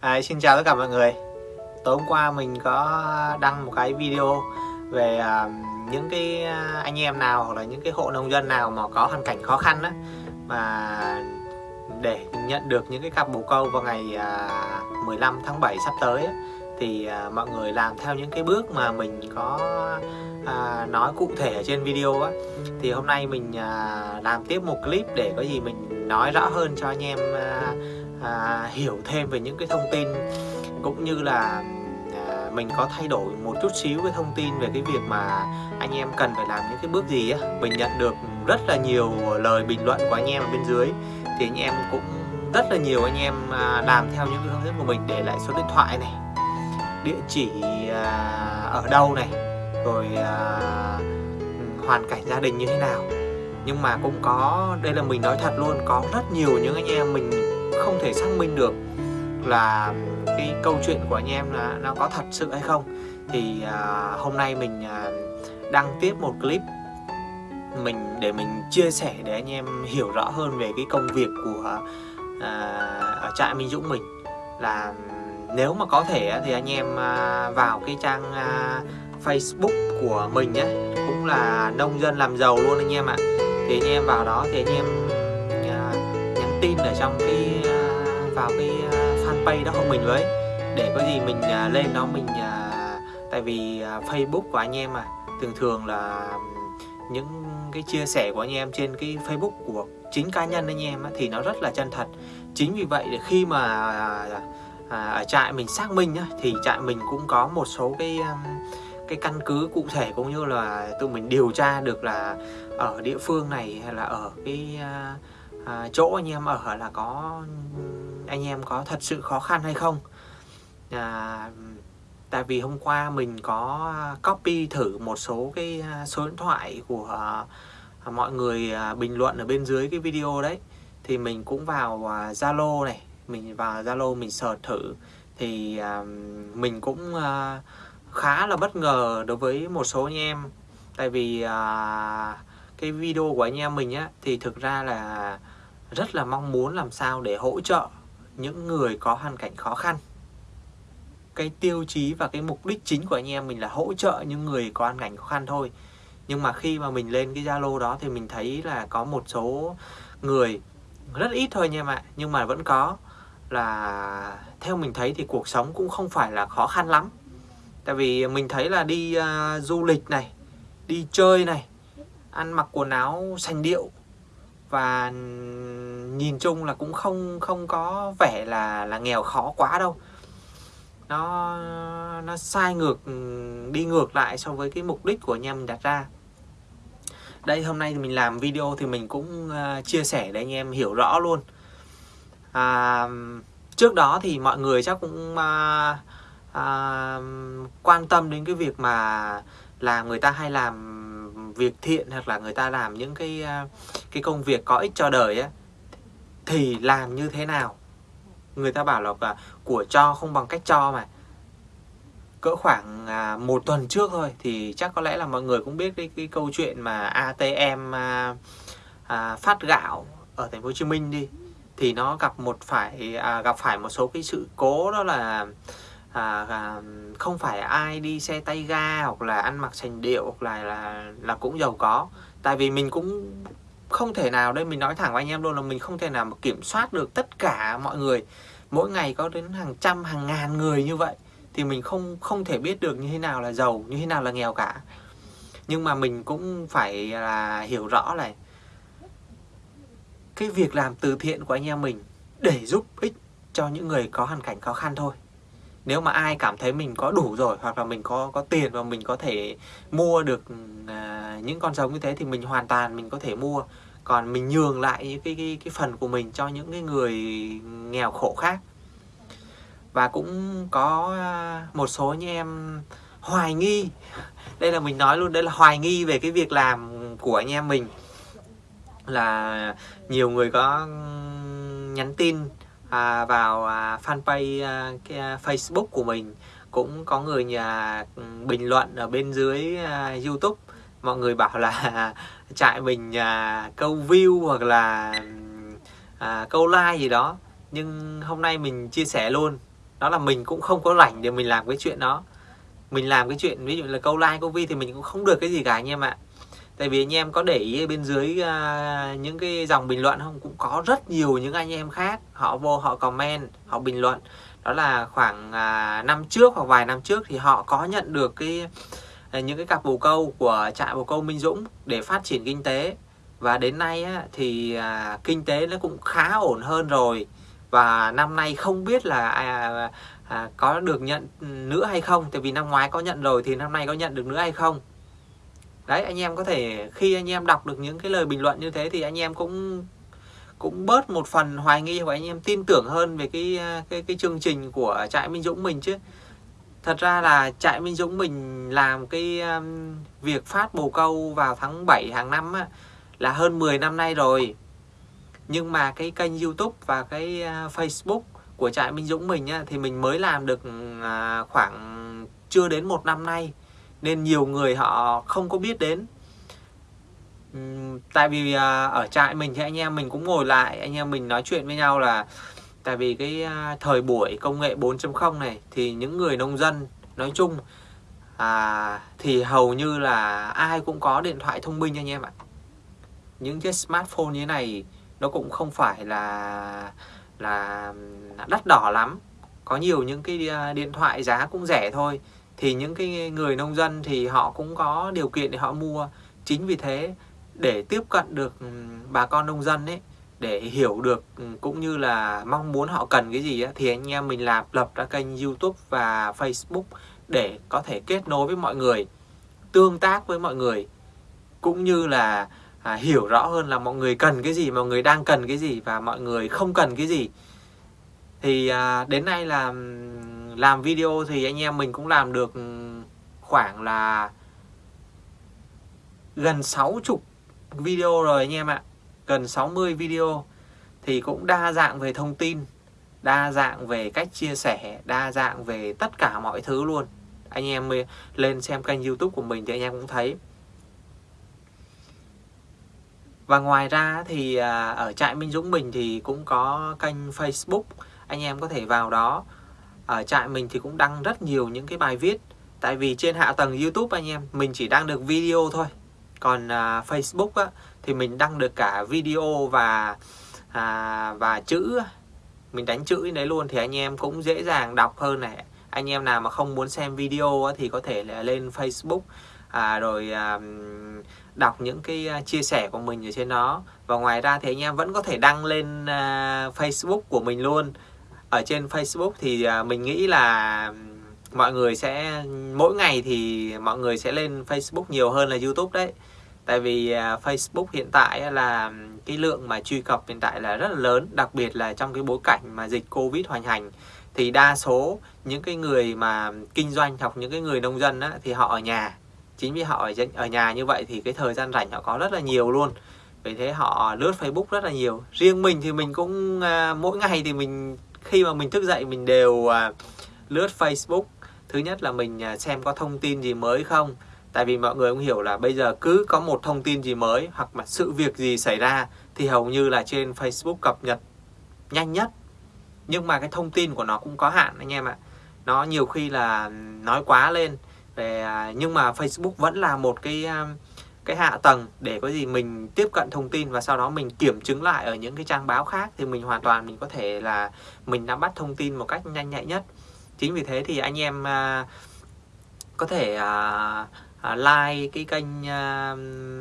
À, xin chào tất cả mọi người. Tối hôm qua mình có đăng một cái video về uh, những cái à, anh em nào hoặc là những cái hộ nông dân nào mà có hoàn cảnh khó khăn đó mà để nhận được những cái cặp bồ câu vào ngày à, uh, 15 tháng 7 sắp tới ấy, thì uh, mọi người làm theo những cái bước mà mình có uh, nói cụ thể ở trên video á. Thì hôm nay mình uh, làm tiếp một clip để có gì mình nói rõ hơn cho anh em uh, à, hiểu thêm về những cái thông tin cũng như là à, mình có thay đổi một chút xíu cái thông tin về cái việc mà anh em cần phải làm những cái bước gì á. Mình nhận được rất là nhiều lời bình luận của anh em ở bên dưới thì anh em cũng rất là nhiều anh em à, làm theo những cái hướng dẫn của mình để lại số điện thoại này địa chỉ à, ở đâu này rồi à, hoàn cảnh gia đình như thế nào. Nhưng mà cũng có đây là mình nói thật luôn có rất nhiều những anh em mình không thể xác minh được là cái câu chuyện của anh em là nó có thật sự hay không. Thì à, hôm nay mình à, đăng tiếp một clip mình để mình chia sẻ để anh em hiểu rõ hơn về cái công việc của à, ở trại Minh Dũng mình. Là nếu mà có thể thì anh em à, vào cái trang à, Facebook của mình nhé cũng là nông dân làm giàu luôn anh em ạ. Thì anh em vào đó thì anh em à, nhắn tin ở trong cái à, vào cái à, fanpage đó của mình với. Để có gì mình à, lên đó mình à, tại vì Facebook của anh em mà, thường thường là những cái chia sẻ của anh em trên cái Facebook của chính cá nhân anh em thì nó rất là chân thật. Chính vì vậy khi mà ở trại mình xác minh thì trại mình cũng có một số cái cái căn cứ cụ thể cũng như là tụi mình điều tra được là ở địa phương này hay là ở cái chỗ anh em ở là có anh em có thật sự khó khăn hay không. À, tại vì hôm qua mình có copy thử một số cái à, số điện thoại của à, à, mọi người bình luận ở bên dưới cái video đấy. Thì mình cũng vào Zalo này mình vào Zalo mình search thử. Thì mình cũng khá là bất ngờ đối với một số anh em. Tại vì cái video của anh em mình á thì thực ra là rất là mong muốn làm sao để hỗ trợ những người có hoàn cảnh khó khăn. Cái tiêu chí và cái mục đích chính của anh em mình là hỗ trợ những người có hoàn cảnh khó khăn thôi. Nhưng mà khi mà mình lên cái Zalo đó thì mình thấy là có một số người rất ít thôi nha em ạ nhưng mà vẫn có. Là theo mình thấy thì cuộc sống cũng không phải là khó khăn lắm. Tại vì mình thấy là đi uh, du lịch này đi chơi này ăn mặc quần áo sành điệu và nhìn chung là cũng không không có vẻ là là nghèo khó quá đâu. Nó nó sai ngược đi ngược lại so với cái mục đích của anh em mình đặt ra. Đây hôm nay thì mình làm video thì mình cũng uh, chia sẻ để anh em hiểu rõ luôn. À, trước đó thì mọi người chắc cũng uh, uh, quan tâm đến cái việc mà là người ta hay làm việc thiện hoặc là người ta làm những cái à, cái công việc có ích cho đời á thì làm như thế nào? Người ta bảo là à, của cho không bằng cách cho mà. Cỡ khoảng à, một tuần trước thôi thì chắc có lẽ là mọi người cũng biết cái, cái câu chuyện mà ATM à, à, phát gạo ở thành phố Hồ Chí Minh đi. Thì nó gặp một phải à, gặp phải một số cái sự cố đó là à, à, không phải ai đi xe tay ga hoặc là ăn mặc sành điệu hoặc là là là cũng giàu có. Tại vì mình cũng không thể nào đây mình nói thẳng với anh em luôn là mình không thể nào mà kiểm soát được tất cả mọi người. Mỗi ngày có đến hàng trăm hàng ngàn người như vậy thì mình không không thể biết được như thế nào là giàu như thế nào là nghèo cả. Nhưng mà mình cũng phải là hiểu rõ này cái việc làm từ thiện của anh em mình để giúp ích cho những người có hoàn cảnh khó khăn thôi nếu mà ai cảm thấy mình có đủ rồi hoặc là mình có có tiền và mình có thể mua được à, những con giống như thế thì mình hoàn toàn mình có thể mua. Còn mình nhường lại những cái, cái cái phần của mình cho những cái người nghèo khổ khác. Và cũng có à, một số anh em hoài nghi. Đây là mình nói luôn đây là hoài nghi về cái việc làm của anh em mình. Là nhiều người có nhắn tin à, vào à, fanpage à, cái, à, Facebook của mình. Cũng có người nhà ừ, bình luận ở bên dưới à, YouTube. Mọi người bảo là trại mình à, câu view hoặc là ừ, à, câu like gì đó. Nhưng hôm nay mình chia sẻ luôn. Đó là mình cũng không có rảnh để mình làm cái chuyện đó. Mình làm cái chuyện ví dụ là câu like câu view thì mình cũng không được cái gì cả anh em ạ tại vì anh em có để ý bên dưới uh, những cái dòng bình luận không? Cũng có rất nhiều những anh em khác họ vô họ comment họ bình luận. Đó là khoảng uh, năm trước hoặc vài năm trước thì họ có nhận được cái uh, những cái cặp bồ câu của trại bồ câu Minh Dũng để phát triển kinh tế. Và đến nay á, thì à, kinh tế nó cũng khá ổn hơn rồi. Và năm nay không biết là à, à, có được nhận nữa hay không? Tại vì năm ngoái có nhận rồi thì năm nay có nhận được nữa hay không? Đấy anh em có thể khi anh em đọc được những cái lời bình luận như thế thì anh em cũng cũng bớt một phần hoài nghi và anh em tin tưởng hơn về cái à, cái cái chương trình của trại Minh Dũng mình chứ. Thật ra là trại Minh Dũng mình làm cái um, việc phát bồ câu vào tháng 7 hàng năm á, là hơn 10 năm nay rồi. Nhưng mà cái kênh YouTube và cái uh, Facebook của trại Minh Dũng mình á, thì mình mới làm được uh, khoảng chưa đến một năm nay nên nhiều người họ không có biết đến. Tại vì à, ở trại mình thì anh em mình cũng ngồi lại anh em mình nói chuyện với nhau là tại vì cái à, thời buổi công nghệ 4.0 này thì những người nông dân nói chung à, thì hầu như là ai cũng có điện thoại thông minh anh em ạ. Những cái smartphone như thế này nó cũng không phải là là đắt đỏ lắm. Có nhiều những cái à, điện thoại giá cũng rẻ thôi thì những cái người nông dân thì họ cũng có điều kiện để họ mua. Chính vì thế để tiếp cận được ừ, bà con nông dân ấy để hiểu được ừ, cũng như là mong muốn họ cần cái gì ấy, thì anh em mình làm lập ra kênh YouTube và Facebook để có thể kết nối với mọi người tương tác với mọi người cũng như là à, hiểu rõ hơn là mọi người cần cái gì mọi người đang cần cái gì và mọi người không cần cái gì. Thì à, đến nay là ừ, làm video thì anh em mình cũng làm được ừ, khoảng là gần 60 video rồi anh em ạ. Gần 60 video thì cũng đa dạng về thông tin, đa dạng về cách chia sẻ, đa dạng về tất cả mọi thứ luôn. Anh em lên xem kênh youtube của mình thì anh em cũng thấy. Và ngoài ra thì à, ở trại Minh Dũng mình thì cũng có kênh Facebook, anh em có thể vào đó ở trại mình thì cũng đăng rất nhiều những cái bài viết. Tại vì trên hạ tầng YouTube anh em mình chỉ đăng được video thôi. Còn uh, Facebook á, thì mình đăng được cả video và à, và chữ mình đánh chữ đấy luôn thì anh em cũng dễ dàng đọc hơn này. Anh em nào mà không muốn xem video á, thì có thể là lên Facebook à, rồi à, đọc những cái à, chia sẻ của mình ở trên đó. Và ngoài ra thì anh em vẫn có thể đăng lên à, Facebook của mình luôn ở trên Facebook thì à, mình nghĩ là mọi người sẽ mỗi ngày thì mọi người sẽ lên Facebook nhiều hơn là YouTube đấy. Tại vì à, Facebook hiện tại là cái lượng mà truy cập hiện tại là rất là lớn đặc biệt là trong cái bối cảnh mà dịch Covid hoành hành. Thì đa số những cái người mà kinh doanh hoặc những cái người nông dân á, thì họ ở nhà. Chính vì họ ở, ở nhà như vậy thì cái thời gian rảnh họ có rất là nhiều luôn. Vì thế họ lướt Facebook rất là nhiều. Riêng mình thì mình cũng à, mỗi ngày thì mình khi mà mình thức dậy mình đều à, lướt Facebook. Thứ nhất là mình à, xem có thông tin gì mới không? Tại vì mọi người cũng hiểu là bây giờ cứ có một thông tin gì mới hoặc là sự việc gì xảy ra thì hầu như là trên Facebook cập nhật nhanh nhất. Nhưng mà cái thông tin của nó cũng có hạn anh em ạ. Nó nhiều khi là nói quá lên. Về à, nhưng mà Facebook vẫn là một cái à, cái hạ tầng để có gì mình tiếp cận thông tin và sau đó mình kiểm chứng lại ở những cái trang báo khác thì mình hoàn toàn mình có thể là mình nắm bắt thông tin một cách nhanh nhạy nhất. Chính vì thế thì anh em à, có thể à, à, like cái kênh à,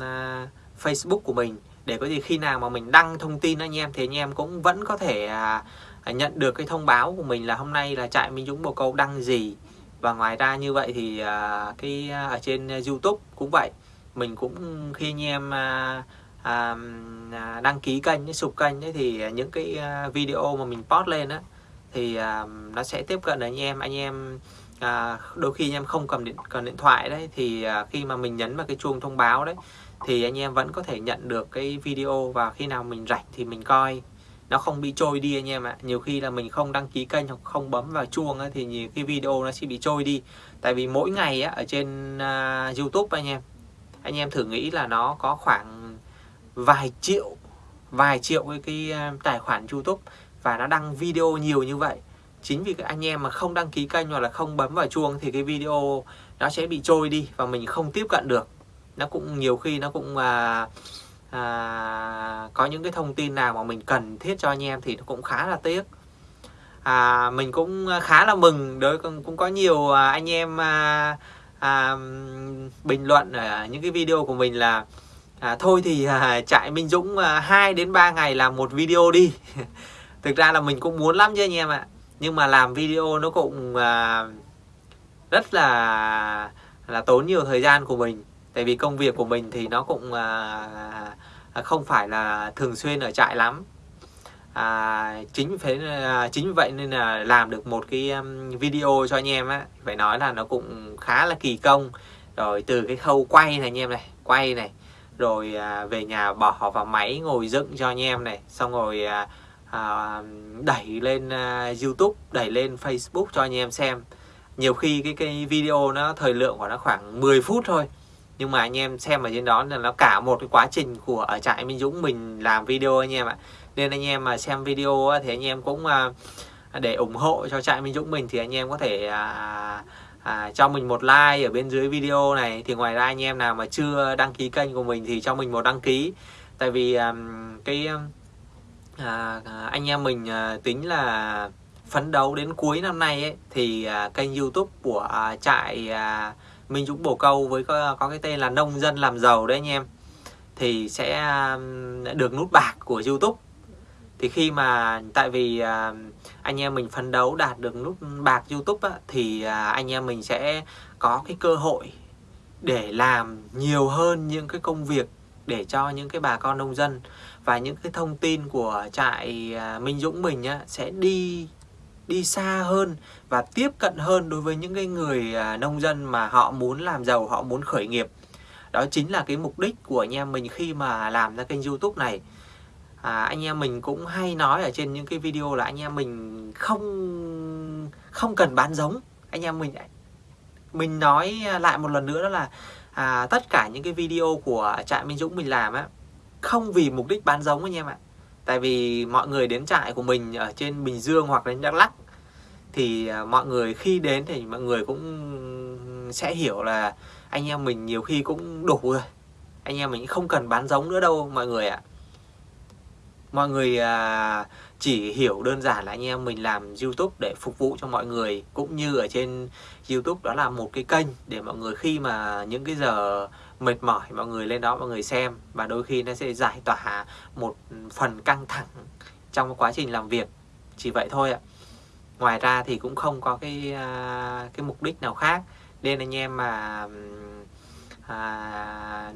à, Facebook của mình để có gì khi nào mà mình đăng thông tin anh em thì anh em cũng vẫn có thể à, nhận được cái thông báo của mình là hôm nay là trại Minh Dũng Bồ Câu đăng gì. Và ngoài ra như vậy thì à, cái à, ở trên à, YouTube cũng vậy mình cũng khi anh em à, à, à đăng ký kênh sụp kênh ấy, thì những cái à, video mà mình post lên á thì à, nó sẽ tiếp cận anh em. Anh em à, đôi khi anh em không cầm điện cầm điện thoại đấy thì à, khi mà mình nhấn vào cái chuông thông báo đấy thì anh em vẫn có thể nhận được cái video và khi nào mình rảnh thì mình coi. Nó không bị trôi đi anh em ạ. Nhiều khi là mình không đăng ký kênh hoặc không bấm vào chuông ấy, thì nhiều cái video nó sẽ bị trôi đi. Tại vì mỗi ngày á, ở trên uh, YouTube anh em anh em thử nghĩ là nó có khoảng vài triệu vài triệu cái, cái à, tài khoản YouTube và nó đăng video nhiều như vậy. Chính vì các anh em mà không đăng ký kênh hoặc là không bấm vào chuông thì cái video nó sẽ bị trôi đi và mình không tiếp cận được. Nó cũng nhiều khi nó cũng à, à, có những cái thông tin nào mà mình cần thiết cho anh em thì nó cũng khá là tiếc. À, mình cũng khá là mừng đối cũng, có nhiều à, anh em à, à, bình luận ở những cái video của mình là à, thôi thì à, chạy Minh Dũng à, 2 đến 3 ngày làm một video đi. Thực ra là mình cũng muốn lắm chứ anh em ạ. Nhưng mà làm video nó cũng à, rất là là tốn nhiều thời gian của mình. Tại vì công việc của mình thì nó cũng à, à không phải là thường xuyên ở trại lắm à, chính phải à, chính vậy nên là làm được một cái um, video cho anh em á. Phải nói là nó cũng khá là kỳ công. Rồi từ cái khâu quay này anh em này quay này rồi à, về nhà bỏ vào máy ngồi dựng cho anh em này xong rồi à, à, đẩy lên à, YouTube đẩy lên Facebook cho anh em xem. Nhiều khi cái cái video nó thời lượng của nó khoảng 10 phút thôi nhưng mà anh em xem ở trên đó là nó cả một cái quá trình của ở trại Minh Dũng mình làm video anh em ạ nên anh em mà xem video thì anh em cũng à, để ủng hộ cho trại Minh Dũng mình thì anh em có thể à, à, cho mình một like ở bên dưới video này. Thì ngoài ra anh em nào mà chưa đăng ký kênh của mình thì cho mình một đăng ký. Tại vì à, cái à, à anh em mình à, tính là phấn đấu đến cuối năm nay ấy, thì à, kênh YouTube của à, trại à, Minh Dũng Bồ Câu với có, có cái tên là nông dân làm giàu đấy anh em thì sẽ à, được nút bạc của YouTube thì khi mà tại vì à, anh em mình phấn đấu đạt được nút bạc YouTube á, thì à, anh em mình sẽ có cái cơ hội để làm nhiều hơn những cái công việc để cho những cái bà con nông dân và những cái thông tin của trại à, Minh Dũng mình á, sẽ đi đi xa hơn và tiếp cận hơn đối với những cái người à, nông dân mà họ muốn làm giàu, họ muốn khởi nghiệp. Đó chính là cái mục đích của anh em mình khi mà làm ra kênh YouTube này. À, anh em mình cũng hay nói ở trên những cái video là anh em mình không không cần bán giống. Anh em mình mình nói lại một lần nữa đó là à, tất cả những cái video của trại Minh Dũng mình làm á không vì mục đích bán giống anh em ạ. Tại vì mọi người đến trại của mình ở trên Bình Dương hoặc đến Đắk Lắk thì à, mọi người khi đến thì mọi người cũng sẽ hiểu là anh em mình nhiều khi cũng đủ rồi. Anh em mình không cần bán giống nữa đâu mọi người ạ mọi người à, chỉ hiểu đơn giản là anh em mình làm YouTube để phục vụ cho mọi người cũng như ở trên YouTube đó là một cái kênh để mọi người khi mà những cái giờ mệt mỏi mọi người lên đó mọi người xem và đôi khi nó sẽ giải tỏa một phần căng thẳng trong quá trình làm việc. Chỉ vậy thôi ạ. Ngoài ra thì cũng không có cái à, cái mục đích nào khác. Nên anh em mà à,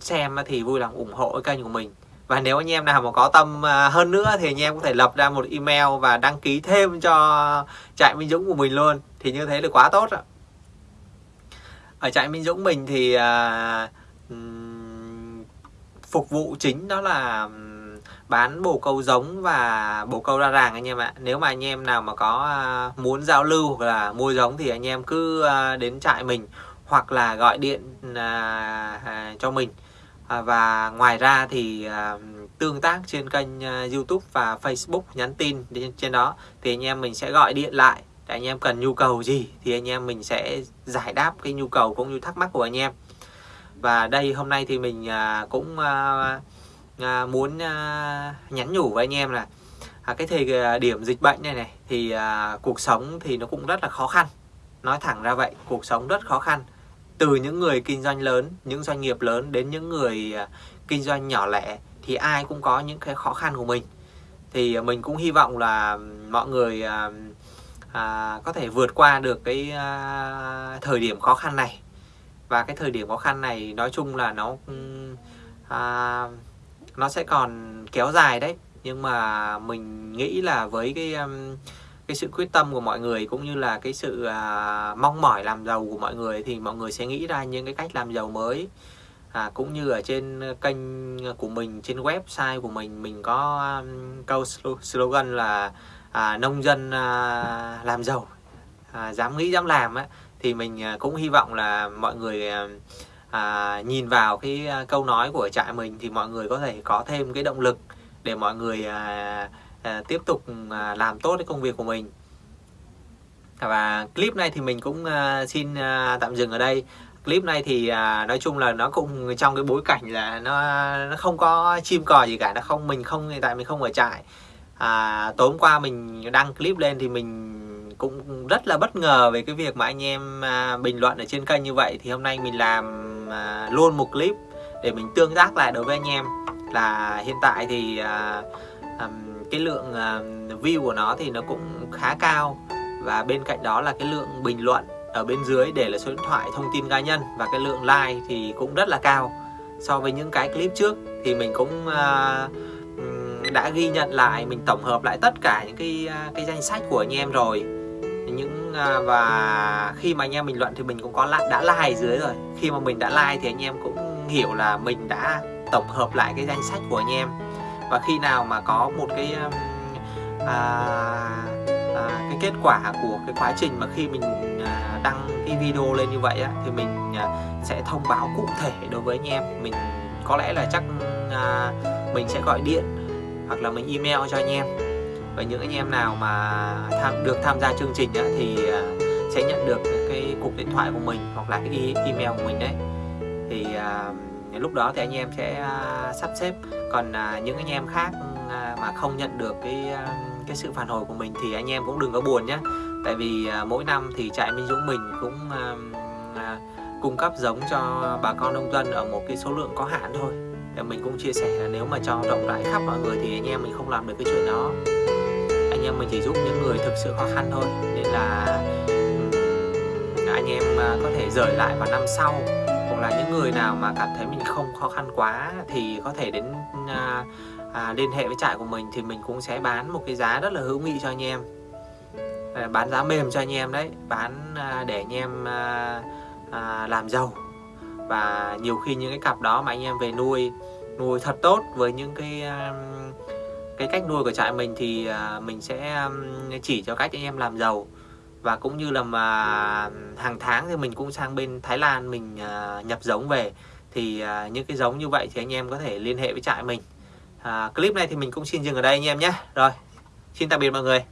xem thì vui lòng ủng hộ cái kênh của mình và nếu anh em nào mà có tâm à, hơn nữa thì anh em có thể lập ra một email và đăng ký thêm cho trại Minh Dũng của mình luôn. Thì như thế là quá tốt ạ. Ở trại Minh Dũng mình thì à, phục vụ chính đó là bán bồ câu giống và bồ câu ra ràng anh em ạ. Nếu mà anh em nào mà có à, muốn giao lưu hoặc là mua giống thì anh em cứ à, đến trại mình hoặc là gọi điện à, cho mình à, và ngoài ra thì à, tương tác trên kênh à, YouTube và Facebook nhắn tin trên đó thì anh em mình sẽ gọi điện lại để anh em cần nhu cầu gì thì anh em mình sẽ giải đáp cái nhu cầu cũng như thắc mắc của anh em. Và đây hôm nay thì mình à, cũng à, à, muốn à, nhắn nhủ với anh em là à, cái thời à, điểm dịch bệnh này này thì cuộc sống thì nó cũng rất là khó khăn. Nói thẳng ra vậy cuộc sống rất khó khăn từ những người kinh doanh lớn những doanh nghiệp lớn đến những người à, kinh doanh nhỏ lẻ thì ai cũng có những cái khó khăn của mình. Thì à, mình cũng hy vọng là mọi người à, à, có thể vượt qua được cái à, thời điểm khó khăn này. Và cái thời điểm khó khăn này nói chung là nó à, nó sẽ còn kéo dài đấy. Nhưng mà mình nghĩ là với cái cái sự quyết tâm của mọi người cũng như là cái sự à, mong mỏi làm giàu của mọi người thì mọi người sẽ nghĩ ra những cái cách làm giàu mới. À, cũng như ở trên kênh của mình trên website của mình mình có um, câu slogan là à, nông dân à, làm giàu. À, dám nghĩ dám làm á thì mình à, cũng hy vọng là mọi người à, à nhìn vào cái à, câu nói của trại mình thì mọi người có thể có thêm cái động lực để mọi người à, À, tiếp tục à, làm tốt cái công việc của mình. Và clip này thì mình cũng à, xin tạm dừng ở đây. Clip này thì nói chung là nó cũng trong cái bối cảnh là nó nó không có chim cò gì cả nó không mình không hiện tại mình không ở trại. À, tối hôm qua mình đăng clip lên thì mình cũng rất là bất ngờ về cái việc mà anh em bình luận ở trên kênh như vậy. Thì hôm nay mình làm luôn một clip để mình tương tác lại đối với anh em. Là hiện tại thì uh, um, cái lượng à, view của nó thì nó cũng khá cao. Và bên cạnh đó là cái lượng bình luận ở bên dưới để là số điện thoại thông tin cá nhân và cái lượng like thì cũng rất là cao. So với những cái clip trước thì mình cũng uh, đã ghi nhận lại mình tổng hợp lại tất cả những cái uh, cái danh sách của anh em rồi. Những uh, và khi mà anh em bình luận thì mình cũng có lại đã like dưới rồi. Khi mà mình đã like thì anh em cũng hiểu là mình đã tổng hợp lại cái danh sách của anh em và khi nào mà có một cái um, à, à, cái kết quả của cái quá trình mà khi mình à, đăng cái video lên như vậy á, thì mình à, sẽ thông báo cụ thể đối với anh em. Mình có lẽ là chắc à, mình sẽ gọi điện hoặc là mình email cho anh em. Và những anh em nào mà tham được tham gia chương trình á, thì à, sẽ nhận được cái cục điện thoại của mình hoặc là cái e-, email của mình đấy. Thì à, lúc đó thì anh em sẽ à, sắp xếp còn à, những anh em khác à, mà không nhận được cái à, cái sự phản hồi của mình thì anh em cũng đừng có buồn nhé tại vì à, mỗi năm thì trại Minh Dũng mình cũng à, à, cung cấp giống cho bà con nông dân ở một cái số lượng có hạn thôi. Để mình cũng chia sẻ là nếu mà cho rộng rãi khắp mọi người thì anh em mình không làm được cái chuyện đó. Anh em mình chỉ giúp những người thực sự khó khăn thôi. Nên là anh em à, có thể rời lại vào năm sau hoặc là những người nào mà cảm thấy mình không khó khăn quá thì có thể đến à, à, liên hệ với trại của mình thì mình cũng sẽ bán một cái giá rất là hữu nghị cho anh em. À, bán giá mềm cho anh em đấy bán à, để anh em à, à, làm giàu. Và nhiều khi những cái cặp đó mà anh em về nuôi nuôi thật tốt với những cái à, cái cách nuôi của trại mình thì à, mình sẽ à, chỉ cho cách anh em làm giàu và cũng như là mà hàng tháng thì mình cũng sang bên Thái Lan mình à, nhập giống về. Thì à, những cái giống như vậy thì anh em có thể liên hệ với trại mình. À, clip này thì mình cũng xin dừng ở đây anh em nhé. Rồi xin tạm biệt mọi người.